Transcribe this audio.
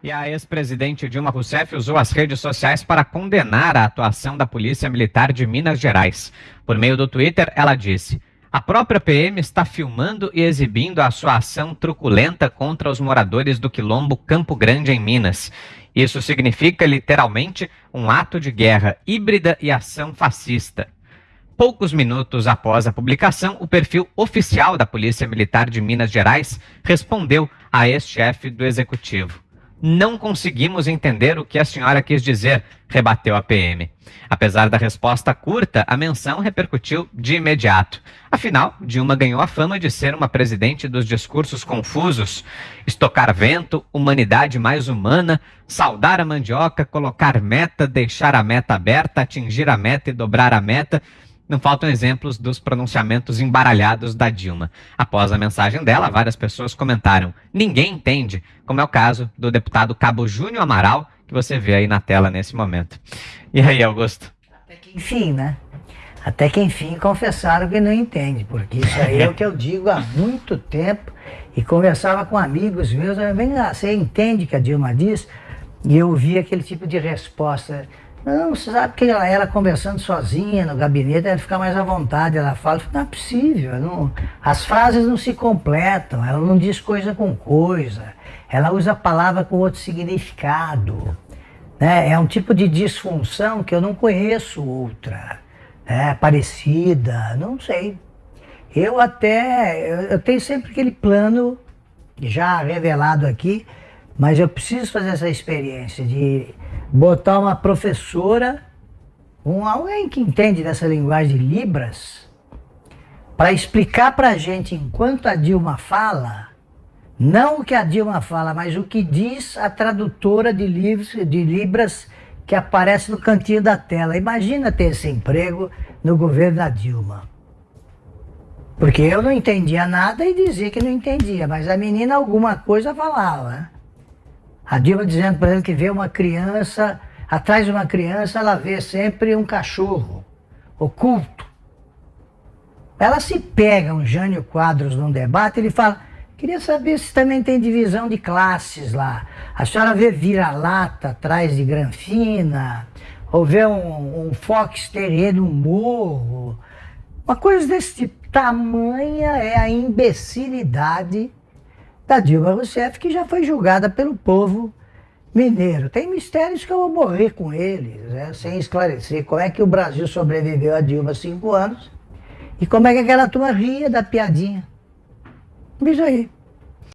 E a ex-presidente Dilma Rousseff usou as redes sociais para condenar a atuação da Polícia Militar de Minas Gerais. Por meio do Twitter, ela disse: A própria PM está filmando e exibindo a sua ação truculenta contra os moradores do quilombo Campo Grande, em Minas. Isso significa, literalmente, um ato de guerra híbrida e ação fascista. Poucos minutos após a publicação, o perfil oficial da Polícia Militar de Minas Gerais respondeu a ex-chefe do executivo. Não conseguimos entender o que a senhora quis dizer, rebateu a PM. Apesar da resposta curta, a menção repercutiu de imediato. Afinal, Dilma ganhou a fama de ser uma presidente dos discursos confusos. Estocar vento, humanidade mais humana, saudar a mandioca, colocar meta, deixar a meta aberta, atingir a meta e dobrar a meta não faltam exemplos dos pronunciamentos embaralhados da Dilma. Após a mensagem dela, várias pessoas comentaram: ninguém entende, como é o caso do deputado Cabo Júnior Amaral, que você vê aí na tela nesse momento. E aí, Augusto? Até que enfim, né? Até que enfim confessaram que não entende, porque isso aí é o que eu digo há muito tempo e conversava com amigos meus, vem lá, você entende que a Dilma diz? E eu ouvi aquele tipo de resposta não, você sabe que ela, ela conversando sozinha no gabinete, ela fica mais à vontade, ela fala, não é possível, não, as frases não se completam, ela não diz coisa com coisa, ela usa a palavra com outro significado. Né? É um tipo de disfunção que eu não conheço outra, né? parecida, não sei. Eu até, eu, tenho sempre aquele plano já revelado aqui, mas eu preciso fazer essa experiência de botar uma professora, um, alguém que entende dessa linguagem de Libras, para explicar para a gente, enquanto a Dilma fala, não o que a Dilma fala, mas o que diz a tradutora de, livros, de Libras que aparece no cantinho da tela. Imagina ter esse emprego no governo da Dilma. Porque eu não entendia nada e dizia que não entendia, mas a menina alguma coisa falava. A Dilma dizendo para ele que vê uma criança, atrás de uma criança ela vê sempre um cachorro oculto. Ela se pega um Jânio Quadros num debate, ele fala, queria saber se também tem divisão de classes lá. A senhora vê vira-lata atrás de granfina, ou vê um, um fox terrier no morro. Uma coisa desse tipo. Tamanha é a imbecilidade da Dilma Rousseff, que já foi julgada pelo povo mineiro. Tem mistérios que eu vou morrer com eles, né, sem esclarecer como é que o Brasil sobreviveu a Dilma cinco anos e como é que aquela turma ria da piadinha. Isso aí.